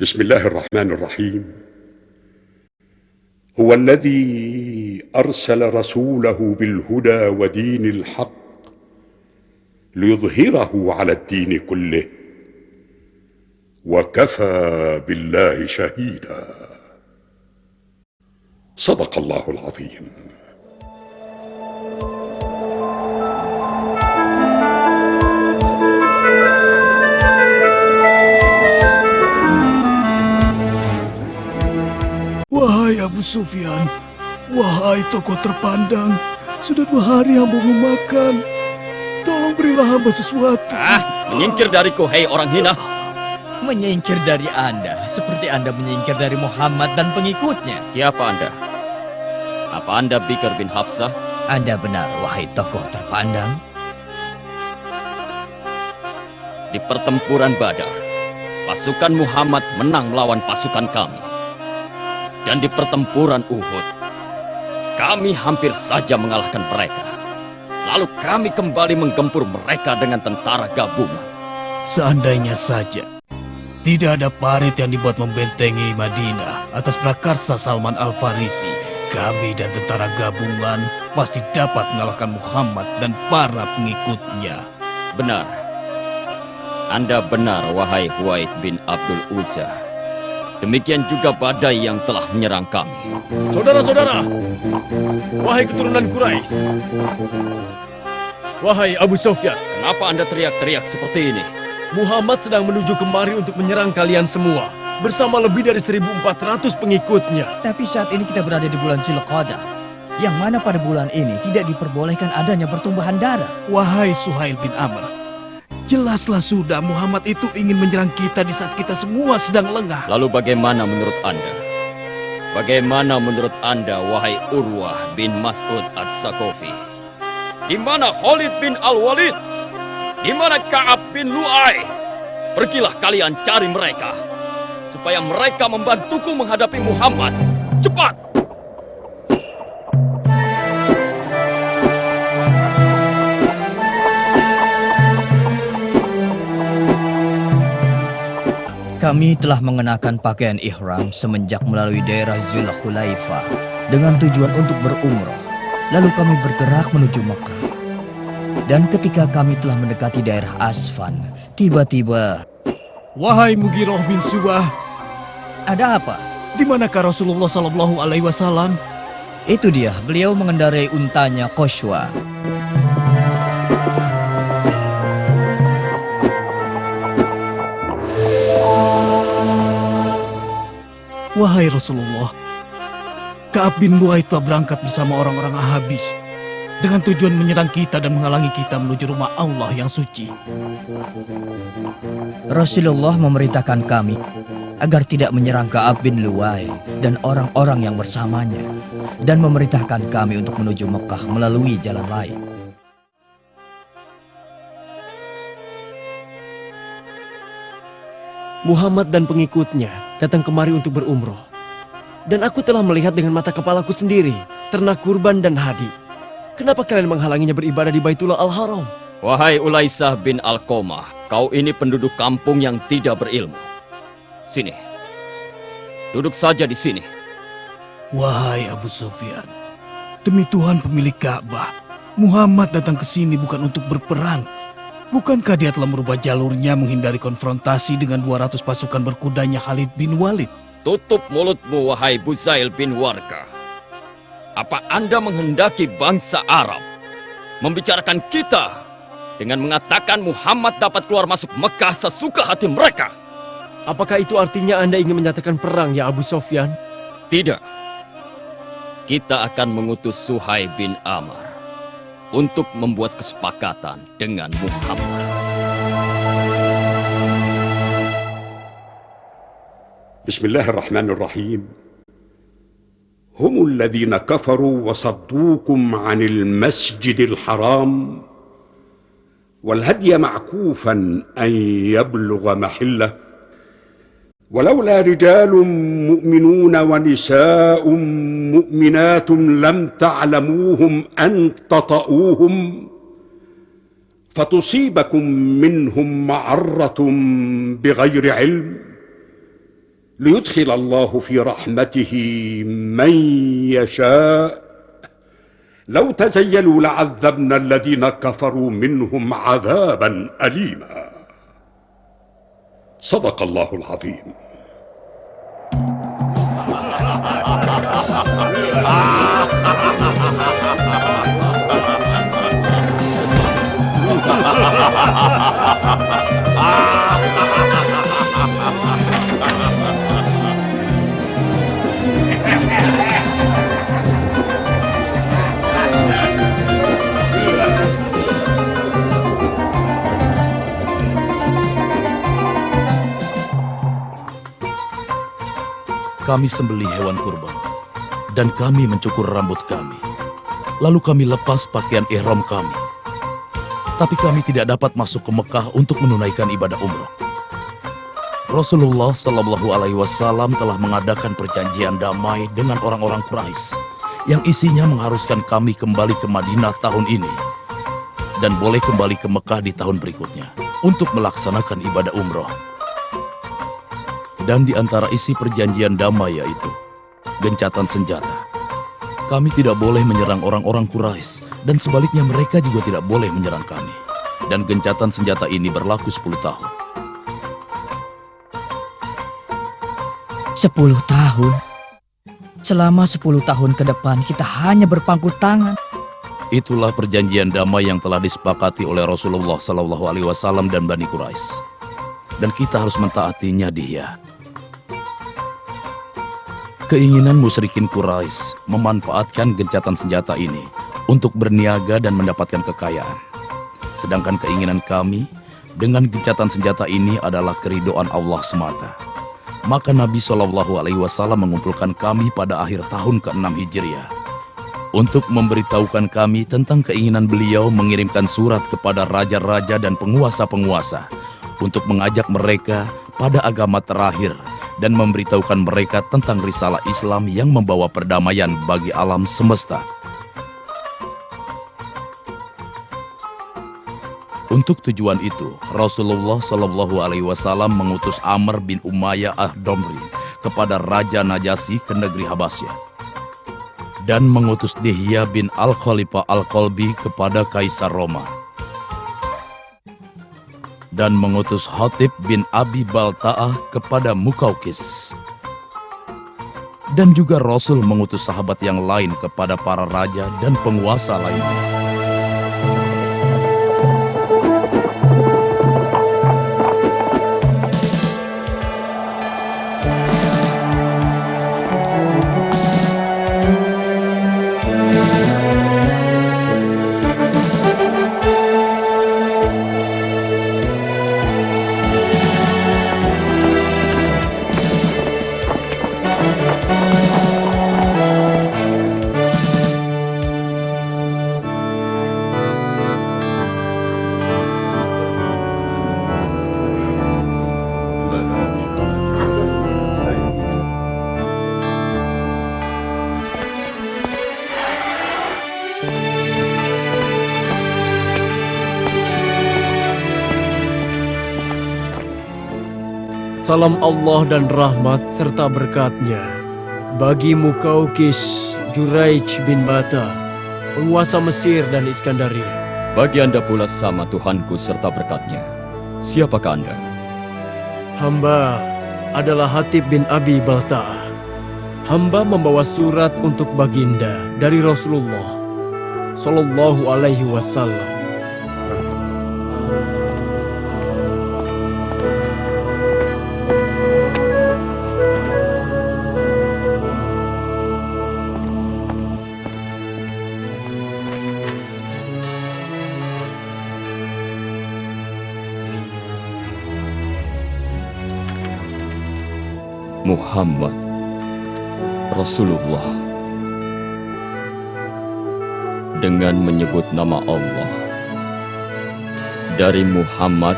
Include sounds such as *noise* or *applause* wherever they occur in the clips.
بسم الله الرحمن الرحيم. هو الذي أرسل رسوله بالهدى ودين الحق ليظهره على الدين كله وكفى بالله شهيدا. صدق الله العظيم. Wahai Abu Sufyan, wahai tokoh terpandang, sudah dua hari hamba makan. Tolong berilah hamba sesuatu. Ah, menyingkir dariku, hei orang hina. Menyingkir dari Anda, seperti Anda menyingkir dari Muhammad dan pengikutnya. Siapa Anda? Apa Anda Bikar bin Hafsah? Anda benar, wahai tokoh terpandang. Di pertempuran Badar, pasukan Muhammad menang melawan pasukan kami. Dan di pertempuran Uhud, kami hampir saja mengalahkan mereka. Lalu kami kembali menggempur mereka dengan tentara gabungan. Seandainya saja tidak ada parit yang dibuat membentengi Madinah atas prakarsa Salman Al-Farisi, kami dan tentara gabungan pasti dapat mengalahkan Muhammad dan para pengikutnya. Benar. Anda benar, wahai Huwaid bin Abdul Uzza. Demikian juga badai yang telah menyerang kami. Saudara-saudara, wahai keturunan Quraisy, wahai Abu Sofyan, Kenapa Anda teriak-teriak seperti ini? Muhammad sedang menuju kemari untuk menyerang kalian semua bersama lebih dari 1.400 pengikutnya. Tapi saat ini kita berada di bulan Zulqa'dah, yang mana pada bulan ini tidak diperbolehkan adanya pertumbuhan darah. Wahai Suhail bin Amr, jelaslah sudah Muhammad itu ingin menyerang kita di saat kita semua sedang lengah. Lalu bagaimana menurut Anda? Bagaimana menurut Anda, wahai Urwah bin Mas'ud Ad-Sakofi? Di mana Khalid bin Al-Walid? Di mana Ka'ab bin Lu'ay? Pergilah kalian cari mereka. Supaya mereka membantuku menghadapi Muhammad. Cepat! Kami telah mengenakan pakaian ihram semenjak melalui daerah Zulhulaifah dengan tujuan untuk berumrah. Lalu kami bergerak menuju Mekah. Dan ketika kami telah mendekati daerah Asfan, tiba-tiba Wahai Mugiroh bin Subah, ada apa? di manakah Rasulullah Sallallahu Alaihi Wasallam? Itu dia, beliau mengendarai untanya Koshwa. Wahai Rasulullah, Ka'ab bin telah berangkat bersama orang-orang Ahabis dengan tujuan menyerang kita dan menghalangi kita menuju rumah Allah yang suci. Rasulullah memerintahkan kami agar tidak menyerang Ka'ab bin Luwai dan orang-orang yang bersamanya dan memerintahkan kami untuk menuju Mekah melalui jalan lain. Muhammad dan pengikutnya datang kemari untuk berumroh. Dan aku telah melihat dengan mata kepalaku sendiri ternak kurban dan hadi. Kenapa kalian menghalanginya beribadah di Baitullah Al-Haram? Wahai Ulaisah bin Alkomah, kau ini penduduk kampung yang tidak berilmu. Sini. Duduk saja di sini. Wahai Abu Sufyan, demi Tuhan pemilik Ka'bah, Muhammad datang ke sini bukan untuk berperang. Bukankah dia telah merubah jalurnya menghindari konfrontasi dengan 200 pasukan berkudanya Khalid bin Walid? Tutup mulutmu, wahai Buzail bin Warka. Apa Anda menghendaki bangsa Arab membicarakan kita dengan mengatakan Muhammad dapat keluar masuk Mekah sesuka hati mereka? Apakah itu artinya Anda ingin menyatakan perang ya Abu Sofyan? Tidak. Kita akan mengutus Suhai bin Amr untuk membuat kesepakatan dengan Muhammad. بسم الله الرحمن الرحيم هم الذين كفروا وصدوكم عن المسجد الحرام والهدي معكوفا ان يبلغ محله ولولا رجال مؤمنون ونساء مؤمنات لم تعلموهم أن تطئوهم فتصيبكم منهم معرة بغير علم ليدخل الله في رحمته من يشاء. لو تزيلوا لعذبنا الذين كفروا منهم عذابا أليما. صدق الله العظيم. *laughs* Kami sembelih hewan kurban, dan kami mencukur rambut kami. Lalu kami lepas pakaian ihram kami. Tapi kami tidak dapat masuk ke Mekah untuk menunaikan ibadah umroh. Rasulullah Shallallahu Alaihi Wasallam telah mengadakan perjanjian damai dengan orang-orang Quraisy yang isinya mengharuskan kami kembali ke Madinah tahun ini dan boleh kembali ke Mekah di tahun berikutnya untuk melaksanakan ibadah umroh. Dan di antara isi perjanjian damai yaitu gencatan senjata. Kami tidak boleh menyerang orang-orang Quraisy dan sebaliknya mereka juga tidak boleh menyerang kami. Dan gencatan senjata ini berlaku 10 tahun. Sepuluh tahun? Selama sepuluh tahun ke depan kita hanya berpangku tangan. Itulah perjanjian damai yang telah disepakati oleh Rasulullah Sallallahu Alaihi Wasallam dan Bani Quraisy. Dan kita harus mentaatinya dia. Keinginan musyrikin Quraisy memanfaatkan gencatan senjata ini untuk berniaga dan mendapatkan kekayaan. Sedangkan keinginan kami dengan gencatan senjata ini adalah keridoan Allah semata. Maka Nabi Shallallahu Alaihi Wasallam mengumpulkan kami pada akhir tahun ke-6 Hijriah untuk memberitahukan kami tentang keinginan beliau mengirimkan surat kepada raja-raja dan penguasa-penguasa untuk mengajak mereka pada agama terakhir dan memberitahukan mereka tentang risalah Islam yang membawa perdamaian bagi alam semesta. Untuk tujuan itu, Rasulullah Shallallahu Alaihi Wasallam mengutus Amr bin Umayyah Ad-Domri kepada Raja Najasyi ke negeri Habasyah dan mengutus Dihya bin Al-Khalifah Al-Qalbi kepada Kaisar Roma dan mengutus Hatib bin Abi Balta'ah kepada Mukaukis. Dan juga Rasul mengutus sahabat yang lain kepada para raja dan penguasa lainnya. Salam Allah dan rahmat serta berkatnya bagi Mukaukis Juraij bin Bata, penguasa Mesir dan Iskandaria. Bagi Anda pula sama Tuhanku serta berkatnya. Siapakah Anda? Hamba adalah Hatib bin Abi Balta'ah. Hamba membawa surat untuk baginda dari Rasulullah Sallallahu Alaihi Wasallam. Muhammad Rasulullah. Dengan menyebut nama Allah dari Muhammad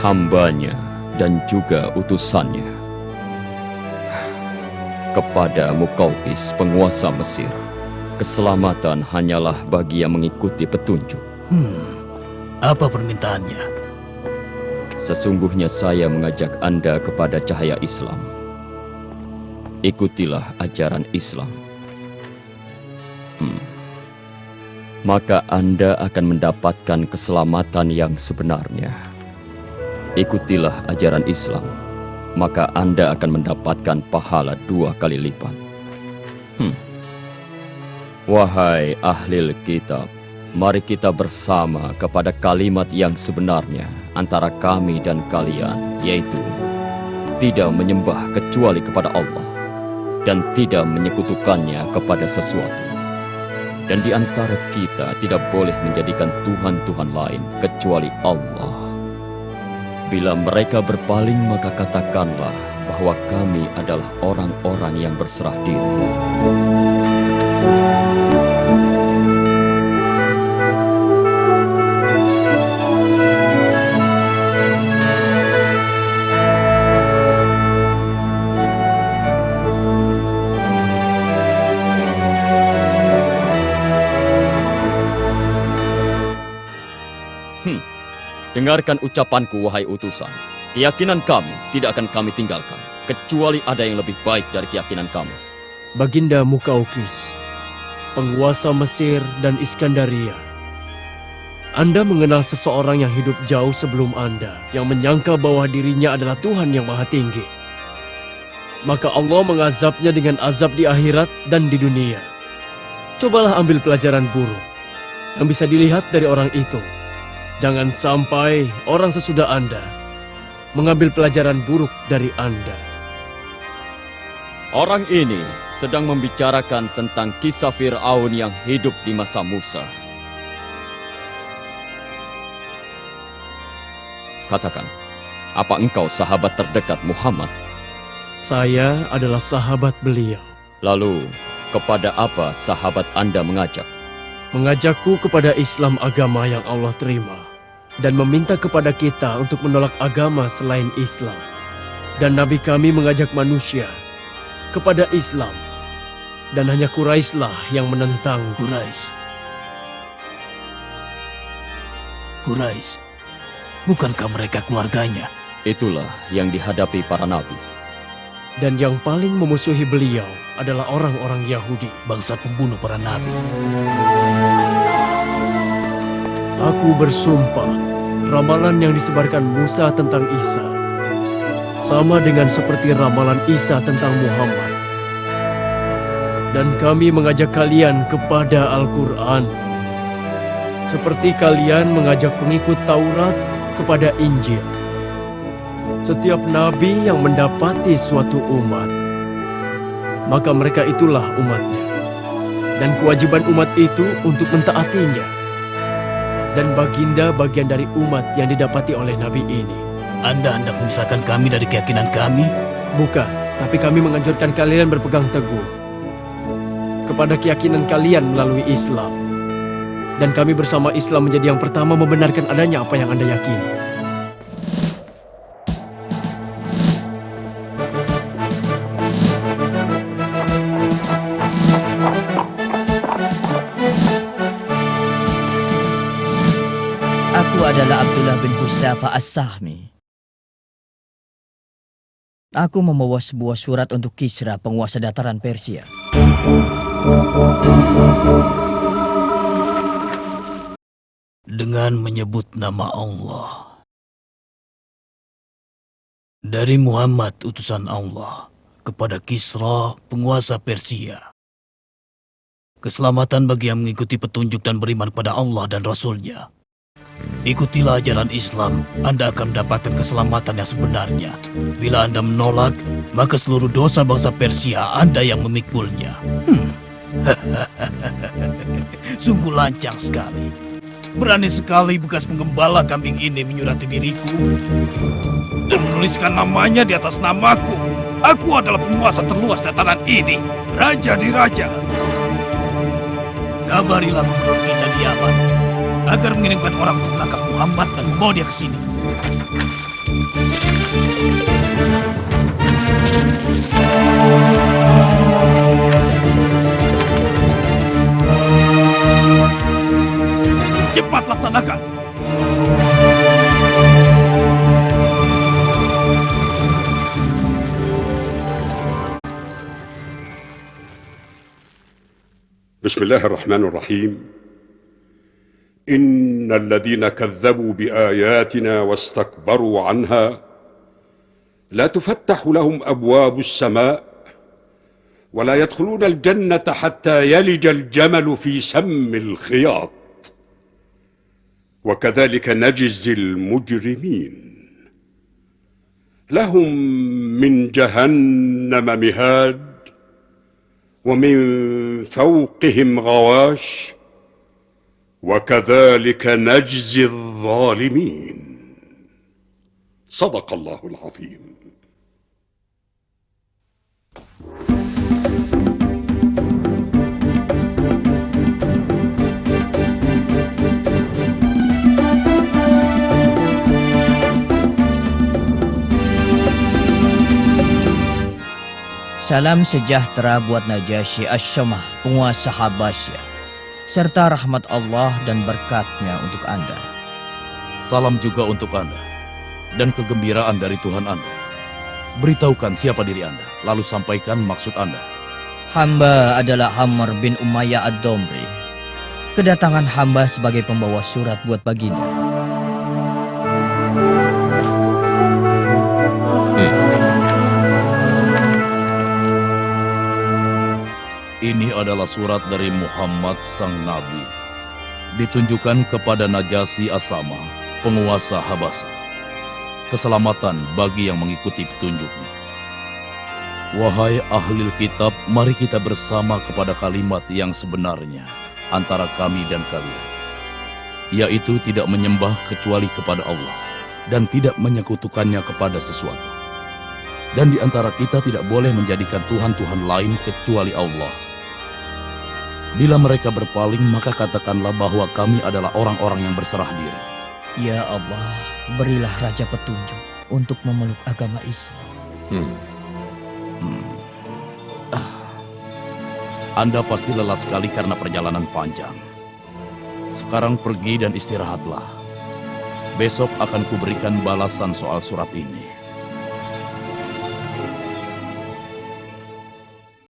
hambanya dan juga utusannya kepada Mukaukis penguasa Mesir. Keselamatan hanyalah bagi yang mengikuti petunjuk. Hmm, apa permintaannya? Sesungguhnya saya mengajak Anda kepada cahaya Islam ikutilah ajaran Islam. Hmm. Maka Anda akan mendapatkan keselamatan yang sebenarnya. Ikutilah ajaran Islam, maka Anda akan mendapatkan pahala dua kali lipat. Hmm. Wahai ahli kitab, mari kita bersama kepada kalimat yang sebenarnya antara kami dan kalian, yaitu tidak menyembah kecuali kepada Allah dan tidak menyekutukannya kepada sesuatu. Dan di antara kita tidak boleh menjadikan Tuhan-Tuhan lain kecuali Allah. Bila mereka berpaling maka katakanlah bahwa kami adalah orang-orang yang berserah diri. Dengarkan ucapanku, wahai utusan. Keyakinan kami tidak akan kami tinggalkan, kecuali ada yang lebih baik dari keyakinan kami. Baginda Mukaukis, penguasa Mesir dan Iskandaria. Anda mengenal seseorang yang hidup jauh sebelum Anda, yang menyangka bahwa dirinya adalah Tuhan yang Maha Tinggi. Maka Allah mengazabnya dengan azab di akhirat dan di dunia. Cobalah ambil pelajaran buruk yang bisa dilihat dari orang itu. Jangan sampai orang sesudah Anda mengambil pelajaran buruk dari Anda. Orang ini sedang membicarakan tentang kisah Fir'aun yang hidup di masa Musa. Katakan, apa engkau sahabat terdekat Muhammad? Saya adalah sahabat beliau. Lalu, kepada apa sahabat Anda mengajak? Mengajakku kepada Islam agama yang Allah terima dan meminta kepada kita untuk menolak agama selain Islam. Dan Nabi kami mengajak manusia kepada Islam dan hanya Quraisy-lah yang menentang. Quraisy. Quraisy. Bukankah mereka keluarganya? Itulah yang dihadapi para nabi. Dan yang paling memusuhi beliau adalah orang-orang Yahudi. Bangsa pembunuh para nabi. Aku bersumpah, ramalan yang disebarkan Musa tentang Isa sama dengan seperti ramalan Isa tentang Muhammad. Dan kami mengajak kalian kepada Al-Quran. Seperti kalian mengajak pengikut Taurat kepada Injil. Setiap nabi yang mendapati suatu umat, maka mereka itulah umatnya. Dan kewajiban umat itu untuk mentaatinya dan baginda bagian dari umat yang didapati oleh nabi ini. Anda hendak memisahkan kami dari keyakinan kami? Bukan, tapi kami menganjurkan kalian berpegang teguh kepada keyakinan kalian melalui Islam. Dan kami bersama Islam menjadi yang pertama membenarkan adanya apa yang Anda yakini. Husafa As-Sahmi. Aku membawa sebuah surat untuk Kisra, penguasa dataran Persia. Dengan menyebut nama Allah. Dari Muhammad utusan Allah kepada Kisra, penguasa Persia. Keselamatan bagi yang mengikuti petunjuk dan beriman kepada Allah dan Rasulnya. Ikutilah ajaran Islam, Anda akan mendapatkan keselamatan yang sebenarnya. Bila Anda menolak, maka seluruh dosa bangsa Persia Anda yang memikulnya. Hmm. *laughs* Sungguh lancang sekali. Berani sekali bekas penggembala kambing ini menyurati diriku dan menuliskan namanya di atas namaku. Aku adalah penguasa terluas dataran ini, Raja di Raja. Kabarilah kita di Yaman agar mengirimkan orang untuk menangkap Muhammad dan membawa dia ke sini. Cepat laksanakan! Bismillahirrahmanirrahim. إن الذين كذبوا بآياتنا واستكبروا عنها لا تفتح لهم أبواب السماء ولا يدخلون الجنة حتى يلج الجمل في سم الخياط. وكذلك نجزي المجرمين. لهم من جهنم مهاد ومن فوقهم غواش وكذلك نجزي الظالمين صدق الله العظيم Salam sejahtera buat Najasyi Asyamah, penguasa Habasyah, serta rahmat Allah dan berkatnya untuk Anda. Salam juga untuk Anda dan kegembiraan dari Tuhan Anda. Beritahukan siapa diri Anda, lalu sampaikan maksud Anda. Hamba adalah Hamar bin Umayyah Ad-Domri. Kedatangan hamba sebagai pembawa surat buat baginda. Adalah surat dari Muhammad Sang Nabi. Ditunjukkan kepada Najasi Asama, penguasa Habasa. Keselamatan bagi yang mengikuti petunjuknya. Wahai ahli kitab, mari kita bersama kepada kalimat yang sebenarnya antara kami dan kalian. Yaitu tidak menyembah kecuali kepada Allah dan tidak menyekutukannya kepada sesuatu. Dan di antara kita tidak boleh menjadikan Tuhan-Tuhan lain kecuali Allah. Bila mereka berpaling, maka katakanlah bahwa kami adalah orang-orang yang berserah diri. Ya Allah, berilah Raja petunjuk untuk memeluk agama Islam. Anda pasti lelah sekali karena perjalanan panjang. Sekarang pergi dan istirahatlah. Besok akan kuberikan balasan soal surat ini.